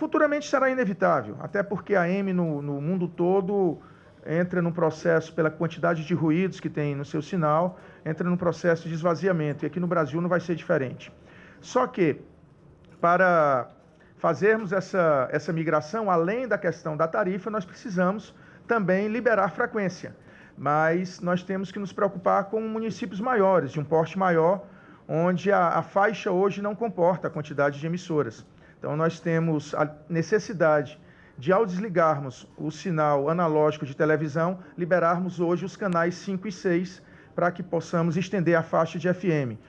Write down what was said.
Futuramente será inevitável, até porque a AM no, no mundo todo entra num processo, pela quantidade de ruídos que tem no seu sinal, entra num processo de esvaziamento, e aqui no Brasil não vai ser diferente. Só que, para fazermos essa, essa migração, além da questão da tarifa, nós precisamos também liberar frequência. Mas nós temos que nos preocupar com municípios maiores, de um porte maior, onde a, a faixa hoje não comporta a quantidade de emissoras. Então, nós temos a necessidade de, ao desligarmos o sinal analógico de televisão, liberarmos hoje os canais 5 e 6 para que possamos estender a faixa de FM.